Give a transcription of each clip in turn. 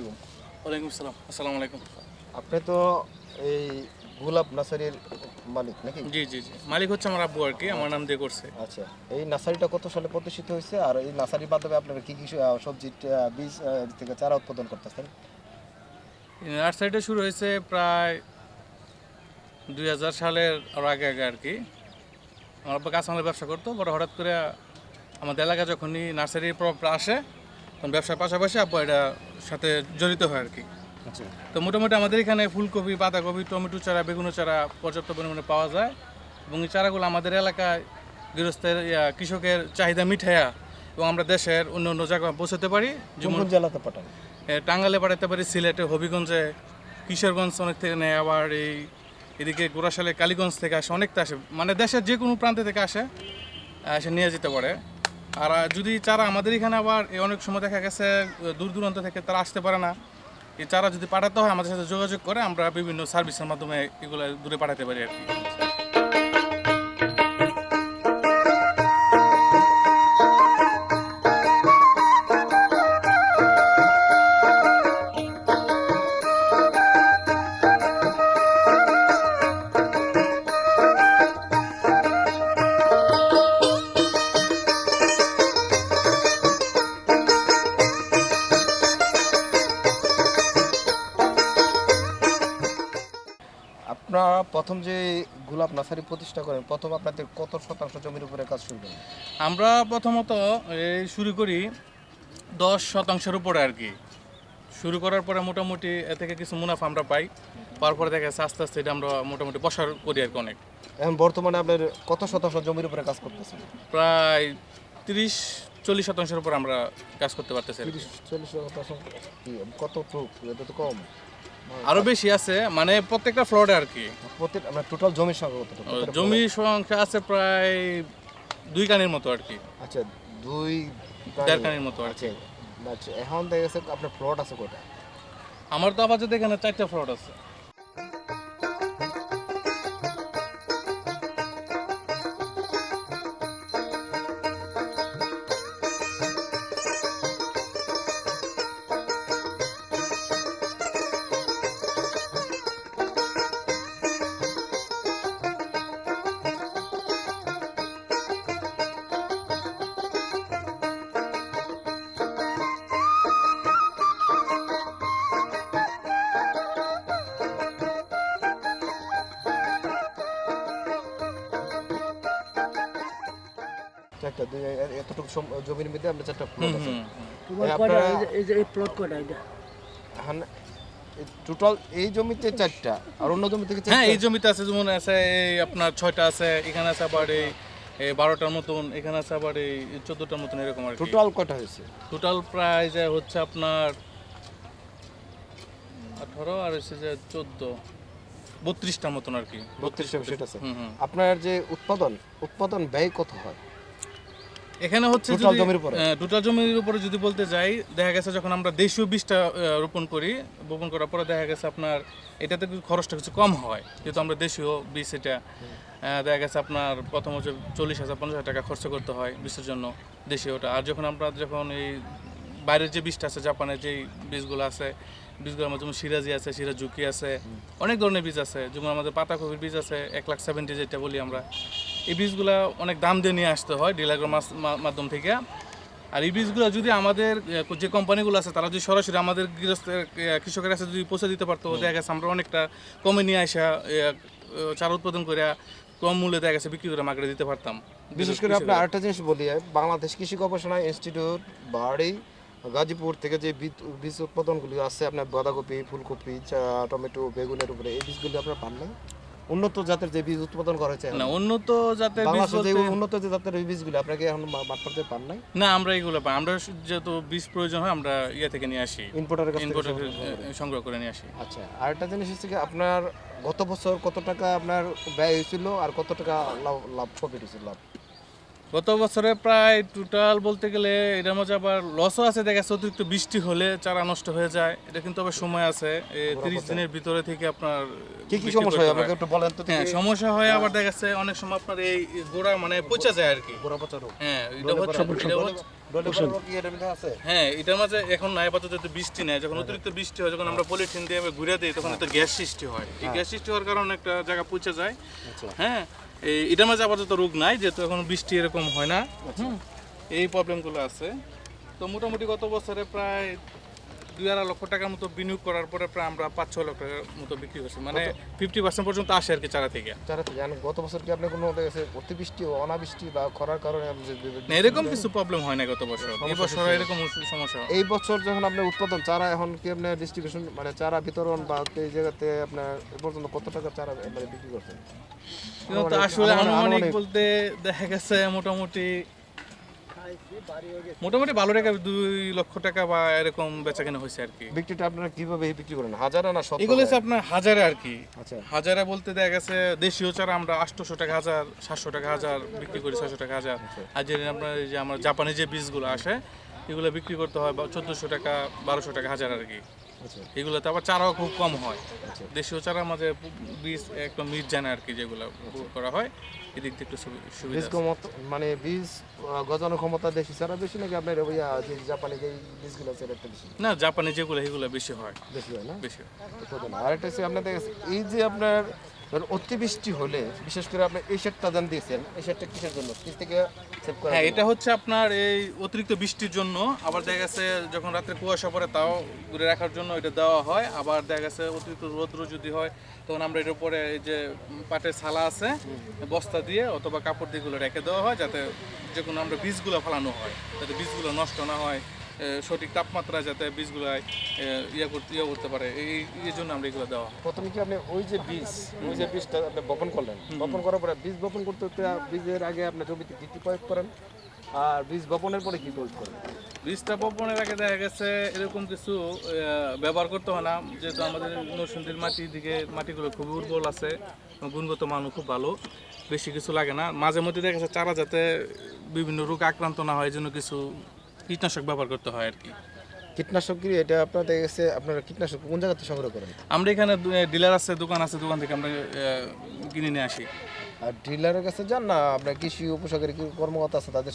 আলাইকুম। ওয়ালাইকুম আসসালাম আসসালামু আলাইকুম। আপনি তো এই গোলাপ নার্সারির মালিক নাকি? জি জি জি। মালিক হচ্ছে আমার আব্বু আর কি আমার নাম দিয়ে করছে। আচ্ছা এই নার্সারিটা কত সালে প্রতিষ্ঠিত হয়েছে? আর এই নার্সারির মাধ্যমে আপনারা কি কি আহ, বীজ থেকে চারা উৎপাদন করতেছেন? এই নার্সারিটা শুরু হয়েছে প্রায় দুই হাজার সালের আরও আগে আগে আর কি। আমার আব্বা কাঁচামালের ব্যবসা করতো পরে হঠাৎ করে আমাদের এলাকায় যখনই নার্সারির প্রভাবটা আসে তখন ব্যবসার পাশাপাশি আব্বু এটা সাথে জড়িত হয় আর কি আচ্ছা। তো মোটামুটি আমাদের এখানে ফুলকপি বাঁধাকপি টমেটো চারা বেগুন চারা পর্যাপ্ত পরিমাণে পাওয়া যায় এবং এই চারাগুলো আমাদের এলাকায় গৃহস্থের কৃষকের চাহিদা মিঠাইয়া এবং আমরা দেশের অন্য অন্য জায়গায় পৌঁছাতে পারি। যেমন জেলাতে পাঠান? টাঙ্গালে পাঠাতে পারি সিলেটে হবিগঞ্জে কিশোরগঞ্জ অনেক থেকে নেয় আবার এই এদিকে গোড়াশালে কালীগঞ্জ থেকে আসে অনেকটা আসে। মানে দেশের যে কোনো প্রান্ত থেকে আসে এসে নিয়ে যেতে পারে। আর যদি চারা আমাদের এখানে আবার অনেক সময় দেখা গেছে দূর দূরান্ত থেকে তারা আসতে পারে না। এই চারা যদি পাঠাতে হয়, আমাদের সাথে যোগাযোগ করে আমরা বিভিন্ন সার্ভিসের মাধ্যমে এগুলো দূরে পাঠাতে পারি আর কি। আপনারা প্রথম যে গোলাপ নার্সারি প্রতিষ্ঠা করেন প্রথম আপনাদের কত শতাংশ জমির উপরে কাজ শুরু করেন? আমরা প্রথমত এই শুরু করি দশ শতাংশের উপরে আর কি। শুরু করার পরে মোটামুটি এ থেকে কিছু মুনাফা আমরা পাই। পাওয়ার পরে দেখা যাচ্ছে আস্তে আস্তে এটা আমরা মোটামুটি বসার করি আর কি অনেক। এখন বর্তমানে আপনার কত শতাংশ জমির উপরে কাজ করতেছেন? প্রায় তিরিশ চল্লিশ শতাংশের উপর আমরা কাজ করতে পারতেছি চল্লিশ শতাংশ কত এটা তো কম। আরও বেশি আছে মানে প্রত্যেকটা ফ্লোরে আর কি প্রত্যেক টোটাল জমির সংখ্যা কত? জমির সংখ্যা আছে প্রায় দুই কানের মতো আর কি আচ্ছা দুই দেড় কানের মতো আর কি আচ্ছা আচ্ছা এখন দেখা গেছে আপনার প্লট আছে কোটা আমার তো আপাতত এখানে চারটা ফ্লোর আছে। চারটা এতটুকু জমির মধ্যে আপনার চারটা প্লট আছে। হুম, হুম। তোমার এই কয়টা? আপনারা- এই যে- এই প্লট কয়টা এটা? টোটাল এই জমিতে চারটা আর অন্য জমি থেকে হ্যাঁ এই জমিতে আছে যেমন আছে এই আপনার ছয়টা আছে এখানে আছে আবার এই বারোটার মতন এখানে আছে আবার এই চোদ্দটার মতন এরকম আর টোটাল কয়টা হয়েছে? টোটাল প্রায় যে হচ্ছে আপনার আঠারো আর হচ্ছে যে চোদ্দ বত্রিশটার মতন আর কি। বত্রিশটা সেট আছে। আপনার যে উৎপাদন উৎপাদন ব্যয় কত হয়? এখানে হচ্ছে Total জমির উপরে? টোটাল জমির উপরে যদি বলতে যাই দেখা গেছে যখন আমরা দেশীয় বীজটা রোপণ করি রোপণ করার পরে দেখা গেছে আপনার এটাতে খরচটা কিছু কম হয়? যেহেতু আমরা দেশীয় বীজ এটা দেখা গেছে আপনার প্রথম হচ্ছে চল্লিশ হাজার পঞ্চাশ হাজার টাকা খরচ করতে হয় বীজের জন্য দেশীয়টা আর যখন আমরা যখন এই বাইরের যে বীজটা আছে জাপানের যেই বীজগুলো আছে বীজগুলো আমার যেমন সিরাজি আছে সিরাজুকি আছে অনেক ধরনের বীজ আছে। যেমন আমাদের পাতাকপির বীজ আছে এক লাখ সেভেন্টি যেটা বলি আমরা। এই বীজগুলো অনেক দাম দিয়ে নিয়ে আসতে হয় ডিলারের মাধ্যম থেকে। আর এই বীজগুলো যদি আমাদের যে কোম্পানিগুলো আছে তারা যদি সরাসরি আমাদের গৃহস্থের কৃষকের কাছে যদি পৌঁছে দিতে পারতো দেখা গেছে আমরা অনেকটা কমে নিয়ে আসা চারা উৎপাদন করে কম মূল্যে দেখা গেছে বিক্রি করে মার্কেটে দিতে পারতাম। বিশেষ করে আপনি আরেকটা জিনিস বলি বাংলাদেশ কৃষি গবেষণা ইনস্টিটিউট বাড়ি গাজীপুর থেকে যে বীজ- উৎপাদনগুলি আছে আপনার বাঁধাকপি ফুলকপি চা- টমেটো বেগুনের উপরে এই বীজগুলি আপনার পান না উন্নত জাতের যে বীজ উৎপাদন করা হয়েছে না উন্নত জাতের বীজ বলতে- উন্নত যে জাতের বীজগুলো আপনাকে এখন মাঠপর্যায়ে পান নাই? না আমরা এগুলো পাই আমরা যেহেতু বীজ প্রয়োজন হয় আমরা ইয়ে থেকে নিয়ে আসি। ইম্পোর্টারের কাছ থেকে ইনপুট সংগ্রহ করে। নিয়ে আসি। আচ্ছা আর একটা জিনিস হচ্ছে কি আপনার গত বছর কত টাকা আপনার ব্যয় হয়েছিল আর কত টাকা লাভ লাভ প্রফিট হয়েছিল? লাভ গত বছরে প্রায় টোটাল বলতে গেলে এটার মধ্যে আবার লসও আছে দেখা যাচ্ছে অতিরিক্ত বৃষ্টি হলে চারা নষ্ট হয়ে যায়। এটা কিন্তু আবার সময় আছে তিরিশ দিনের ভিতরে থেকে আপনার কি কি সমস্যা হয়? আমাকে একটু বলেন তো হ্যাঁ সমস্যা হয় আবার দেখা যাচ্ছে অনেক সময় আপনার এই গোড়া মানে পচা যায় আর কি। গোড়া পচা রোগ। হ্যাঁ এটা হচ্ছে হ্যাঁ এটার মাঝে এখন নাই আপাতত যদি বৃষ্টি নেয় যখন অতিরিক্ত বৃষ্টি হয় যখন আমরা পলিথিন দিয়ে ঘুরে দিই তখন একটা গ্যাস সৃষ্টি হয়। এই গ্যাস সৃষ্টি হওয়ার কারণে একটা জায়গা পচে যায়। আচ্ছা। হ্যাঁ এই এটার মাঝে আপাতত রোগ নাই যেহেতু এখন বৃষ্টি এরকম হয় না। এই প্রবলেমগুলো আছে। তো মোটামুটি গত বছরে প্রায় দুই আড়াই লক্ষ টাকার মতো বিনিয়োগ করার পরে প্রায় আমরা পাঁচ ছ লক্ষ টাকার মতো বিক্রি করছি। মানে ফিফটি পার্সেন্ট পর্যন্ত আসে আর কি চারা থেকে। যারা তো জানেন গত বছর কি আপনি কোনো অতিবৃষ্টি ও অনাবৃষ্টি বা খরার কারণে এরকম কিছু প্রবলেম হয় না গত বছর। এই বছর এরকম সমস্যা এই বছর যখন আপনার উৎপাদন চারা এখন কি আপনার ডিস্ট্রিবিউশন মানে চারা বিতরণ বা এই জায়গাতে আপনার এ পর্যন্ত কত টাকা চারা মানে বিক্রি করছেন? আসলে আনুমানিক। বলতে দেখা গেছে মোটামুটি মোটামুটি ভালো টাকা দুই লক্ষ টাকা বা এরকম বেচা কেনা হয়েছে আর কি। বিক্রিটা আপনারা কীভাবে বিক্রি করেন? হাজারা না শত এগুলো হচ্ছে আপনার হাজারে আর কি। আচ্ছা। হাজারে বলতে দেখা গেছে দেশীয় চারা আমরা আটশোশো টাকা হাজার সাতশো টাকা হাজার বিক্রি করি ছয়শো টাকা হাজার। আর যে আপনার এই যে আমার জাপানি যে বীজগুলো আসে এগুলো বিক্রি করতে হয় চোদ্দোশো টাকা বারোশো টাকা হাজার আর কি। আচ্ছা এগুলোতে আবার চারাও খুব কম হয়। দেশীয় চারা মাঝে বীজ একদম মিট জানে আর কি যেগুলো করা হয়। এদিক থেকে একটু সুবিধা মানে বীজ গজানোর ক্ষমতা দেশি চারা বেশি নাকি আপনার ওই জাপানি যে বীজগুলো আছে এটা বেশি? না জাপানি যেগুলো এগুলো বেশি হয়। বেশি হয় না? বেশি হয়। আর একটা হচ্ছে আপনার দেখেন এই যে আপনার ধরুন অতিবৃষ্টি হলে বিশেষ করে আপনি এই শেডটা দান দিয়েছেন এই শেডটা কিসের জন্য? কি থেকে সেভ করা হ্যাঁ এটা হচ্ছে আপনার এই অতিরিক্ত বৃষ্টির জন্য। আবার দেখা গেছে যখন রাত্রে কুয়াশা পড়ে তাও ঘুরে রাখার জন্য এটা দেওয়া হয়। আবার দেখা গেছে অতিরিক্ত রৌদ্র যদি হয় তখন আমরা এটার উপরে এই যে পাটের ছালা আছে বস্তা দিয়ে অথবা কাপড় দিয়ে এগুলো রেখে দেওয়া হয় যাতে যে কোনো আমরা বীজগুলো ফেলানো হয় যাতে বীজগুলো নষ্ট না হয়। সঠিক তাপমাত্রায় যাতে বীজগুলো ইয়ে করতে ইয়ে করতে পারে এই এই জন্য আমরা এগুলো দেওয়া। প্রথমে কি আপনি ওই যে বীজ ওই যে বীজটা আপনি বপন করলেন বপন করার পরে বীজ বপন করতে করতে বীজের আগে আপনি জমিতে কি কি প্রয়োগ করেন? আর বীজ বপনের পরে কি প্রয়োগ করেন? বীজটা বপনের আগে দেখা গেছে এরকম কিছু ব্যবহার করতে হয় না। যেহেতু আমাদের নরসিংদীর মাটির দিকে মাটিগুলো খুবই উর্বর আছে গুণগত মানও খুব ভালো বেশি কিছু লাগে না। মাঝে মধ্যে দেখা গেছে চারা যাতে বিভিন্ন রোগ আক্রান্ত না হয় এই জন্য কিছু কীটনাশক ব্যবহার করতে হয় আর কি। কীটনাশক কি এটা আপনার দেখা গেছে আপনারা কীটনাশক কোন জায়গাতে সংগ্রহ করেন? আমরা এখানে ডিলার আছে দোকান আছে দোকান থেকে আমরা কিনে নিয়ে আসি। আর ডিলারের কাছে যান না আপনার কৃষি উপসাগরী কি কর্মকর্তা আছে তাদের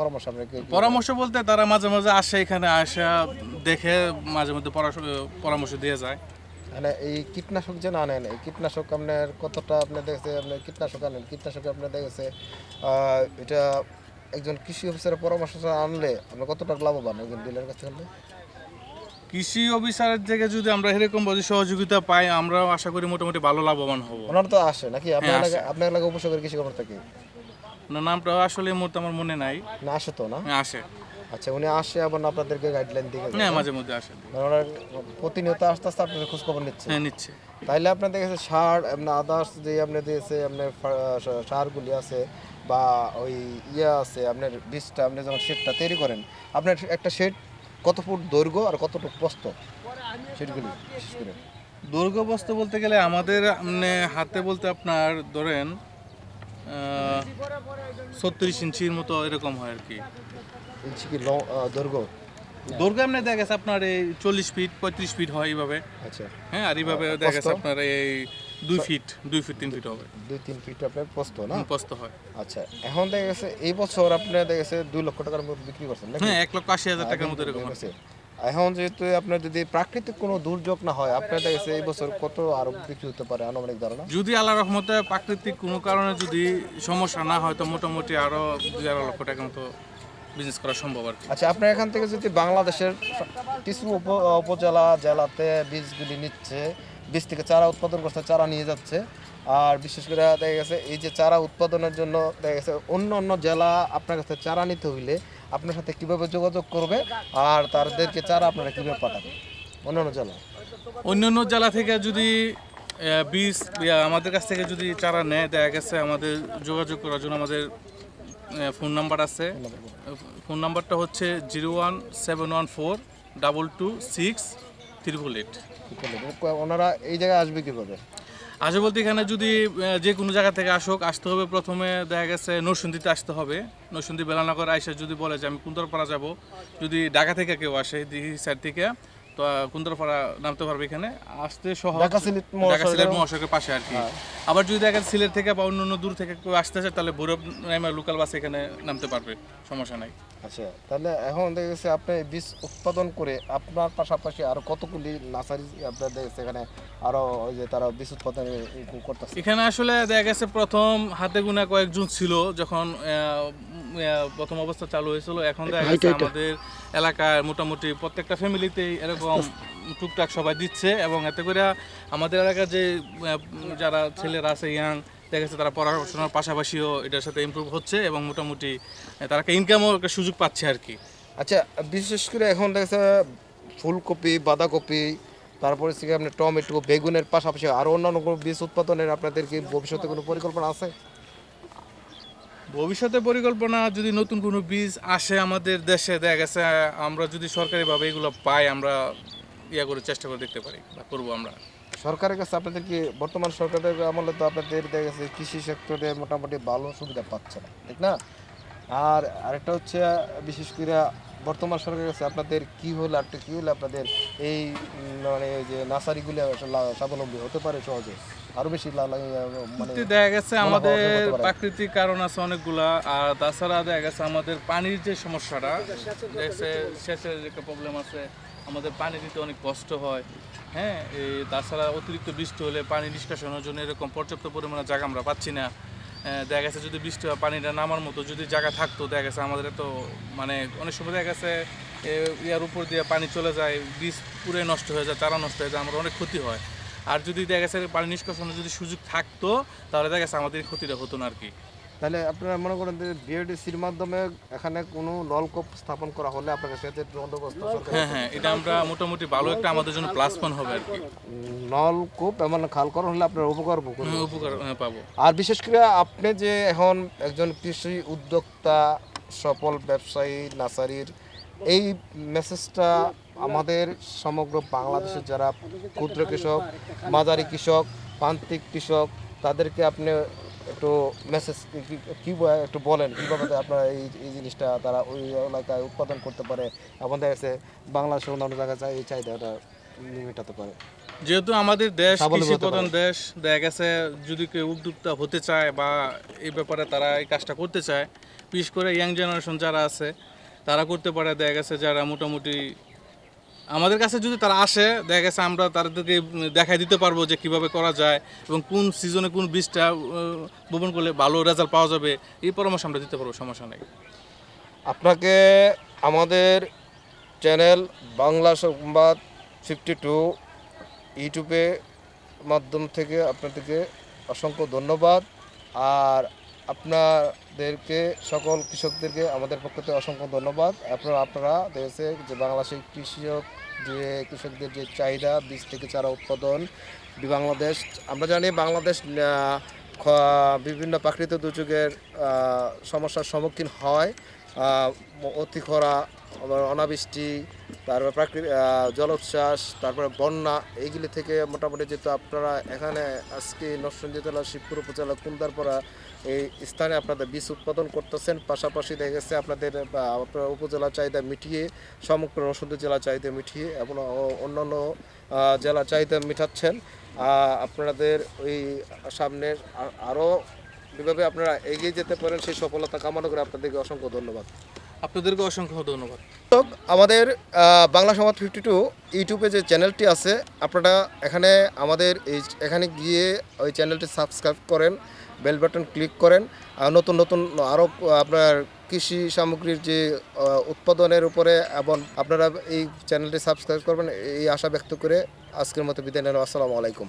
পরামর্শ আপনার পরামর্শ বলতে তারা মাঝে মাঝে আসে এখানে আসা দেখে মাঝে মধ্যে পরামর্শ দিয়ে যায়। মানে এই কীটনাশক যে না নেন এই কীটনাশক আপনার কতটা আপনার দেখেছে আপনার কীটনাশক আনেন কীটনাশক আপনার দেখেছে এটা একজন কৃষি অফিসারের পরামর্শ আনলে আপনার কতটা লাভবান একজন ডিলারের কাছে আনলে? কৃষি অফিসারের থেকে যদি আমরা এরকম ভাবে সহযোগিতা পাই আমরাও আশা করি মোটামুটি ভালো লাভবান হব। ওনারা তো আসে নাকি? আপনার হ্যাঁ, এলাকা আপনার এলাকা উপসাগর কৃষি খবর থাকে না নামটা আসলে মুহূর্তে আমার মনে নাই। না আসে তো না? হ্যাঁ, আসে। আচ্ছা উনি আসে আবার আপনাদেরকে গাইডলাইন দিয়ে যায়। হ্যাঁ মাঝে মধ্যে আসে। মানে ওনারা প্রতিনিয়ত আস্তে আস্তে আপনাদের খোঁজ খবর নিচ্ছে। হ্যাঁ নিচ্ছে। তাইলে আপনার দেখেছে সার আপনার আদার্স যে আপনার দিয়েছে আপনার সারগুলি আছে বা ওই ইয়ে আছে আপনার বীজটা আপনি যখন শেডটা তৈরি করেন আপনার একটা শেড কত ফুট দৈর্ঘ্য আর কতটুকু প্রস্থ শেডগুলি বিশেষ করে। দৈর্ঘ্য বস্তু বলতে গেলে আমাদের মানে হাতে বলতে আপনার ধরেন ছত্রিশ ইঞ্চির মতো এরকম হয় আর কি ইঞ্চি কি দৈর্ঘ্য? দৈর্ঘ্য এমনি দেখা গেছে আপনার এই চল্লিশ ফিট পঁয়ত্রিশ ফিট হয় এইভাবে। আচ্ছা। হ্যাঁ আর এইভাবে দেখা গেছে আপনার এই দুই ফিট দুই ফিট তিন ফিট হবে। দুই তিন ফিট আপনার প্রস্থ না? প্রস্ত হয়। আচ্ছা এখন দেখা গেছে এই বছর আপনার দেখা গেছে দুই লক্ষ টাকার মতো বিক্রি করছেন হ্যাঁ এক লক্ষ আশি হাজার টাকার মতো এরকম আছে। এখন যেহেতু আপনার যদি প্রাকৃতিক কোনো দুর্যোগ না হয় আপনার দেখা এই বছর কত আরও বিক্রি হতে পারে আনুমানিক ধারণা? যদি আল্লাহ রহমতে প্রাকৃতিক কোনো কারণে যদি সমস্যা না হয় তো মোটামুটি আরও দুই আড়াই লক্ষ টাকার মতো বিজনেস করা সম্ভব আর আচ্ছা আপনার এখান থেকে যদি বাংলাদেশের কিছু উপজেলা জেলাতে বীজগুলি নিচ্ছে বীজ থেকে চারা উৎপাদন করছে চারা নিয়ে যাচ্ছে। আর বিশেষ করে দেখা গেছে এই যে চারা উৎপাদনের জন্য দেখা গেছে অন্য অন্য জেলা আপনার কাছে চারা নিতে হইলে আপনার সাথে কীভাবে যোগাযোগ করবে আর তাদেরকে চারা আপনারা কীভাবে পাঠাবেন? অন্য অন্য জেলা? অন্যান্য জেলা থেকে যদি বীজ আমাদের কাছ থেকে যদি চারা নেয় দেখা গেছে আমাদের যোগাযোগ করার জন্য আমাদের ফোন নাম্বার আছে। ফোন নাম্বারটা হচ্ছে zero one seven one four double two six triple eight ওনারা এই জায়গায় আসবে কীভাবে? আসে বলতে এখানে যদি যে কোনো জায়গা থেকে আসুক আসতে হবে প্রথমে দেখা গেছে নরসিংদীতে আসতে হবে। নরসিংদী বেলানগর আইসা যদি বলে যে আমি কুন্দরপাড়া যাব যদি ঢাকা থেকে কেউ আসে দিঘি সাইড থেকে তো কুন্দরপাড়া নামতে পারবে এখানে। আসতে সহজ। ঢাকা সিলেট মহাসড়কের- পাশে আর কি। আবার যদি দেখা যায় সিলেট থেকে বা অন্য অন্য দূর থেকে কেউ আসতে চায় তাহলে ভৈরব নাইমার লোকাল বাস এখানে নামতে পারবে। সমস্যা নাই। আচ্ছা তাহলে এখন দেখা গেছে আপনি বীজ উৎপাদন করে আপনার পাশাপাশি আরও কতগুলি নার্সারি গেছে এখানে আরও ওই যে তারা বীজ উৎপাদন করতেছে? এখানে আসলে দেখা গেছে প্রথম হাতে গোনা কয়েকজন ছিল যখন প্রথম অবস্থা চালু হয়েছিল। এখন দেখা গেছে আমাদের এলাকার মোটামুটি প্রত্যেকটা ফ্যামিলিতেই এরকম টুকটাক সবাই দিচ্ছে এবং এতে করে আমাদের এলাকার যে যারা ছেলেরা আছে ইয়াং দেখা গেছে তারা পড়াশোনার পাশাপাশিও এটার সাথে ইমপ্রুভ হচ্ছে এবং মোটামুটি তারা একটা ইনকামও একটা সুযোগ পাচ্ছে আর কি। আচ্ছা বিশেষ করে এখন দেখা যাচ্ছে ফুলকপি বাঁধাকপি তারপরে হচ্ছে আপনার টমেটো বেগুনের পাশাপাশি আরও অন্যান্য কোনো বীজ উৎপাদনের আপনাদের কি ভবিষ্যতে কোনো পরিকল্পনা আছে? ভবিষ্যতে পরিকল্পনা, যদি নতুন কোনো বীজ আসে আমাদের দেশে, দেখা গেছে, আমরা যদি সরকারিভাবে এগুলো পাই, আমরা ইয়া করে চেষ্টা করে দেখতে পারি বা করব আমরা। সরকারের কাছে আপনাদের কি, বর্তমান সরকারের আমলে তো আপনাদের দেখা গেছে, কৃষি সেক্টরে মোটামুটি ভালো সুবিধা পাচ্ছে না, ঠিক না? আর আরেকটা হচ্ছে, বিশেষ করে বর্তমান সরকারের কাছে আপনাদের কি হলে একটা কি হলে আপনাদের এই মানে যে নার্সারিগুলো স্বাবলম্বী হতে পারে সহজে? আরও বেশি মানে দেখা গেছে আমাদের। প্রাকৃতিক কারণ আছে অনেকগুলা আর তাছাড়া দেখা গেছে আমাদের পানির যে সমস্যাটা দেখছে সেচের একটা প্রবলেম আছে আমাদের পানি দিতে অনেক কষ্ট হয়। হ্যাঁ এই তাছাড়া অতিরিক্ত বৃষ্টি হলে পানি নিষ্কাশনের জন্য এরকম পর্যাপ্ত পরিমাণে জায়গা আমরা পাচ্ছি না। আহ, দেখা গেছে যদি বৃষ্টি হয় পানিটা নামার মতো যদি জায়গা থাকতো দেখা গেছে আমাদের তো মানে অনেক সময় দেখা গেছে ইয়ার উপর দিয়ে পানি চলে যায় বীজ পুরে নষ্ট হয়ে যায় চারা নষ্ট হয়ে যায় আমার অনেক ক্ষতি হয়। আর যদি দেখা গেছে পানি নিষ্কাশনের যদি সুযোগ থাকতো তাহলে দেখা গেছে আমাদের ক্ষতিটা হতো না আর কি। তাহলে আপনারা মনে করেন যে বিএডিসির মাধ্যমে এখানে কোনো নলকূপ স্থাপন করা হলে আপনার সেচের বন্দোবস্ত হ্যাঁ হ্যাঁ এটা আমরা মোটামুটি ভালো একটা আমাদের জন্য প্লাস পয়েন্ট হবে আর কি। নলকূপ এমন খাল করা হলে আপনার উপকার উপকার হ্যাঁ, পাবো। আর বিশেষ করে আপনি যে এখন একজন কৃষি উদ্যোক্তা সফল ব্যবসায়ী নার্সারির এই মেসেজটা আমাদের সমগ্র বাংলাদেশের যারা ক্ষুদ্র কৃষক মাঝারি কৃষক প্রান্তিক কৃষক তাদেরকে আপনি একটু মেসেজ কি একটু বলেন কীভাবে আপনারা এই এই জিনিসটা তারা ওই এলাকায় উৎপাদন করতে পারে আমাদের কাছে বাংলাদেশের অন্যান্য জায়গায় চাই এই চাহিদাটা মেটাতে পারে। যেহেতু আমাদের দেশ কৃষি প্রধান দেশ দেখা গেছে যদি কেউ উদ্যোক্তা হতে চায় বা এই ব্যাপারে তারা এই কাজটা করতে চায় বিশেষ করে ইয়াং জেনারেশন যারা আছে তারা করতে পারে, দেখা গেছে যারা মোটামুটি আমাদের কাছে যদি তারা আসে, দেখা গেছে আমরা তাদেরকে দেখাই দিতে পারব যে কীভাবে করা যায় এবং কোন সিজনে কোন বীজটা বপন করলে ভালো রেজাল্ট পাওয়া যাবে, এই পরামর্শ আমরা দিতে পারব, সমস্যা নেই। আপনাকে আমাদের চ্যানেল বাংলা সংবাদ ফিফটি টু ইউটিউবে মাধ্যম থেকে আপনাদেরকে অসংখ্য ধন্যবাদ। আর আপনাদেরকে, সকল কৃষকদেরকে আমাদের পক্ষ থেকে অসংখ্য ধন্যবাদ। আপনারা আপনারা দেখেছে যে বাংলাদেশের কৃষক যে, কৃষকদের যে চাহিদা, বীজ থেকে চারা উৎপাদন বাংলাদেশ, আমরা জানি বাংলাদেশ বিভিন্ন প্রাকৃতিক দুর্যোগের সমস্যার সম্মুখীন হয়। অতি খরা অনাবৃষ্টি, তারপর প্রাকৃতিক জলোচ্ছ্বাস, তারপরে বন্যা, এইগুলি থেকে মোটামুটি যেহেতু আপনারা এখানে আজকে নরসিংদী জেলা শিবপুর উপজেলা কুন্দারপাড়া এই স্থানে আপনাদের বীজ উৎপাদন করতেছেন। পাশাপাশি দেখা গেছে আপনাদের আপনার উপজেলা চাহিদা মিটিয়ে সমগ্র নরসিংদী জেলা চাহিদা মিটিয়ে এবং অন্যান্য জেলা চাহিদা মিটাচ্ছেন। আপনাদের ওই সামনের আরও যেভাবে আপনারা এগিয়ে যেতে পারেন সেই সফলতা কামনা করে আপনাদেরকে অসংখ্য ধন্যবাদ। আপনাদেরকে অসংখ্য ধন্যবাদ। আমাদের বাংলা সমাজ ফিফটি টু ইউটিউবে যে চ্যানেলটি আছে আপনারা এখানে আমাদের এই এখানে গিয়ে ওই চ্যানেলটি সাবস্ক্রাইব করেন। বেল বাটন ক্লিক করেন। আর নতুন নতুন আরও আপনার কৃষি সামগ্রীর যে উৎপাদনের উপরে এবং আপনারা এই চ্যানেলটি সাবস্ক্রাইব করবেন, এই আশা ব্যক্ত করে আজকের মতো বিদায় নেন। আসসালামু আলাইকুম।